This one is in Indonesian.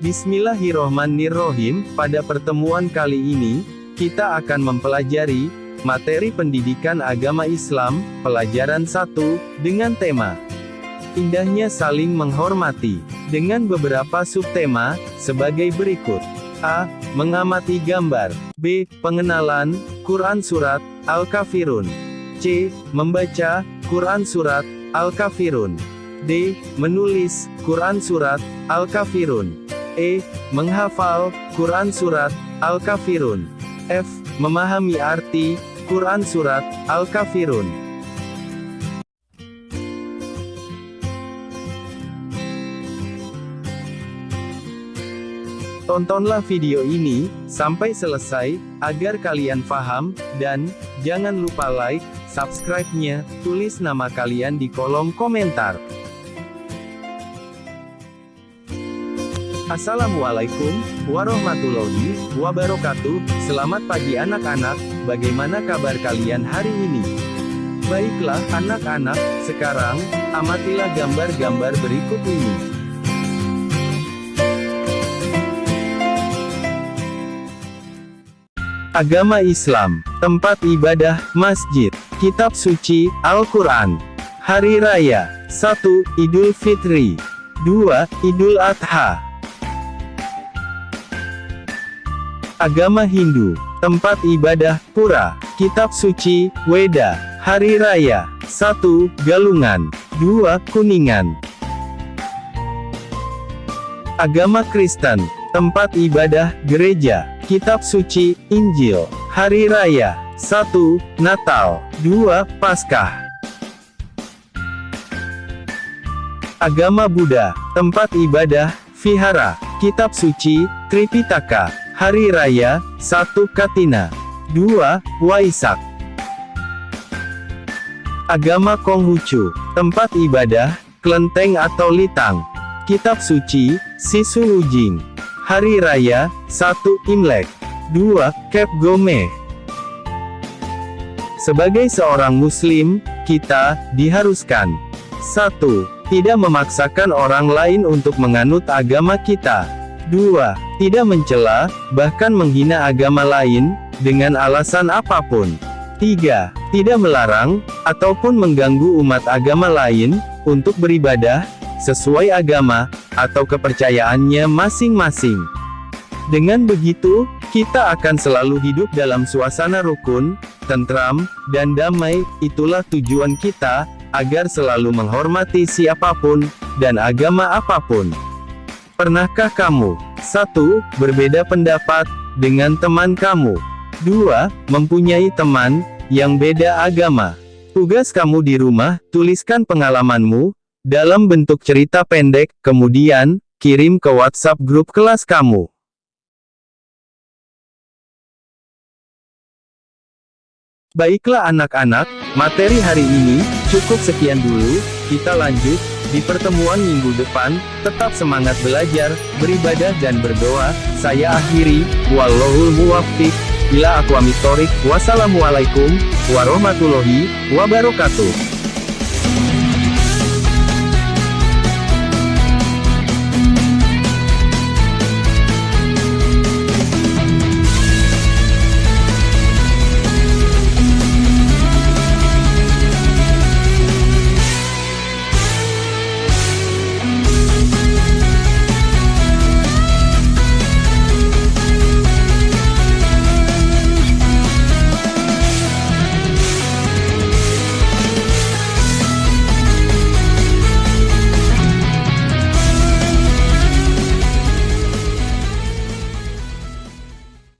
Bismillahirrohmanirrohim, pada pertemuan kali ini, kita akan mempelajari materi pendidikan agama Islam, pelajaran 1, dengan tema Indahnya saling menghormati, dengan beberapa subtema, sebagai berikut. A. Mengamati gambar. B. Pengenalan, Quran Surat, Al-Kafirun. C. Membaca, Quran Surat, Al-Kafirun. D. Menulis, Quran Surat, Al-Kafirun. E. Menghafal, Quran Surat, Al-Kafirun. F. Memahami arti, Quran Surat, Al-Kafirun. Tontonlah video ini, sampai selesai, agar kalian paham, dan, jangan lupa like, subscribe-nya, tulis nama kalian di kolom komentar. Assalamualaikum warahmatullahi wabarakatuh. Selamat pagi anak-anak. Bagaimana kabar kalian hari ini? Baiklah anak-anak, sekarang amatilah gambar-gambar berikut ini. Agama Islam, tempat ibadah, masjid, kitab suci, Al-Quran. Hari Raya, 1. Idul Fitri 2. Idul Adha Agama Hindu, tempat ibadah, pura, kitab suci, Weda, Hari Raya, 1. Galungan, 2. Kuningan. Agama Kristen, tempat ibadah, gereja, kitab suci, Injil, Hari Raya, 1. Natal, 2. Paskah. Agama Buddha, tempat ibadah, vihara, kitab suci, Tripitaka, Hari Raya, 1 Katina. 2. Waisak. Agama Konghucu, tempat ibadah, kelenteng atau litang. Kitab suci, Sisu Ujing. Hari Raya, 1 Imlek. 2. Kep Gome. Sebagai seorang muslim, kita diharuskan 1. Tidak memaksakan orang lain untuk menganut agama kita. 2 tidak mencela, bahkan menghina agama lain, dengan alasan apa pun. 3. Tidak melarang, ataupun mengganggu umat agama lain, untuk beribadah, sesuai agama, atau kepercayaannya masing-masing. Dengan begitu, kita akan selalu hidup dalam suasana rukun, tentram, dan damai, itulah tujuan kita, agar selalu menghormati siapa pun, dan agama apa pun. Pernahkah kamu 1. Berbeda pendapat dengan teman kamu. 2. Mempunyai teman yang beda agama. Tugas kamu di rumah, tuliskan pengalamanmu dalam bentuk cerita pendek, kemudian kirim ke WhatsApp grup kelas kamu. Baiklah anak-anak, materi hari ini cukup sekian dulu, kita lanjut di pertemuan minggu depan, tetap semangat belajar, beribadah dan berdoa. Saya akhiri, wallahul muwaffiq, ila aqwamit thoriq. Wassalamualaikum warahmatullahi wabarakatuh.